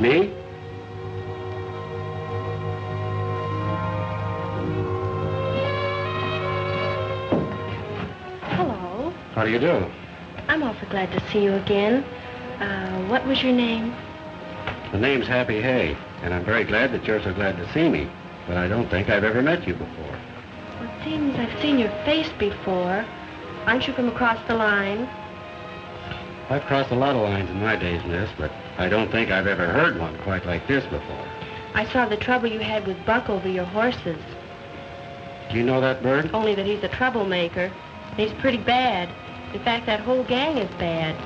Me? Hello. How do you do? I'm awfully glad to see you again. Uh, what was your name? The name's Happy Hay, and I'm very glad that you're so glad to see me, but I don't think I've ever met you before. Well, it seems I've seen your face before. Aren't you from across the line? I've crossed a lot of lines in my days, miss, but I don't think I've ever heard one quite like this before. I saw the trouble you had with Buck over your horses. Do you know that bird? Only that he's a troublemaker. He's pretty bad. In fact, that whole gang is bad.